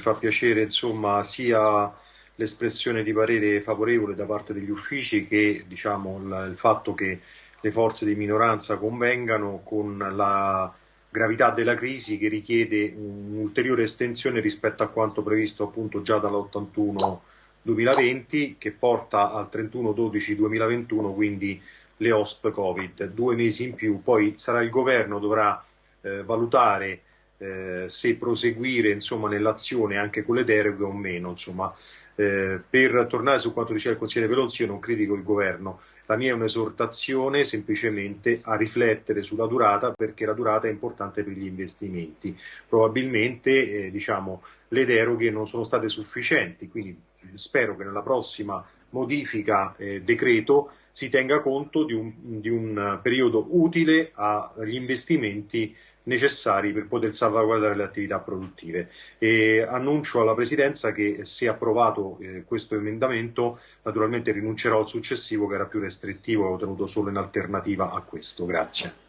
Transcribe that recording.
fa piacere insomma, sia l'espressione di parere favorevole da parte degli uffici che diciamo, il, fatto che le forze di minoranza convengano con la gravità della crisi che richiede un'ulteriore estensione rispetto a quanto previsto appunto già dall'81 2020 che porta al 31-12-2021 quindi le OSP Covid, due mesi in più, poi sarà il governo dovrà eh, valutare eh, se proseguire nell'azione anche con le deroghe o meno. Eh, per tornare su quanto diceva il consigliere Velozzi, io non critico il governo, la mia è un'esortazione semplicemente a riflettere sulla durata perché la durata è importante per gli investimenti. Probabilmente eh, diciamo, le deroghe non sono state sufficienti, quindi spero che nella prossima modifica eh, decreto si tenga conto di un, di un periodo utile agli investimenti necessari per poter salvaguardare le attività produttive. E annuncio alla Presidenza che se approvato eh, questo emendamento naturalmente rinuncerò al successivo che era più restrittivo e ho tenuto solo in alternativa a questo. Grazie.